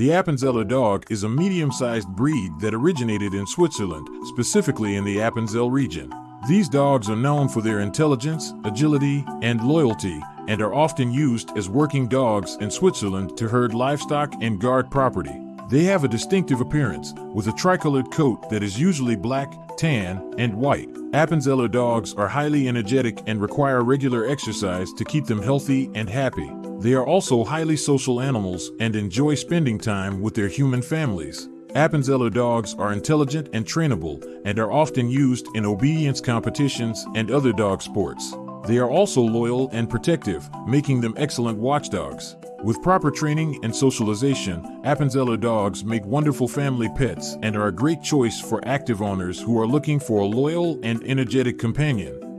The Appenzeller dog is a medium sized breed that originated in Switzerland, specifically in the Appenzell region. These dogs are known for their intelligence, agility, and loyalty, and are often used as working dogs in Switzerland to herd livestock and guard property. They have a distinctive appearance, with a tricolored coat that is usually black, tan, and white. Appenzeller dogs are highly energetic and require regular exercise to keep them healthy and happy. They are also highly social animals and enjoy spending time with their human families. Appenzeller dogs are intelligent and trainable and are often used in obedience competitions and other dog sports. They are also loyal and protective, making them excellent watchdogs. With proper training and socialization, Appenzeller dogs make wonderful family pets and are a great choice for active owners who are looking for a loyal and energetic companion.